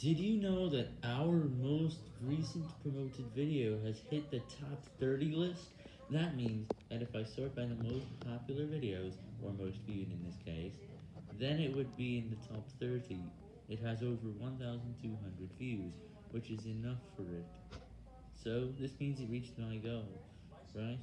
Did you know that our most recent promoted video has hit the top 30 list? That means that if I sort by the most popular videos, or most viewed in this case, then it would be in the top 30. It has over 1,200 views, which is enough for it. So, this means it reached my goal, right?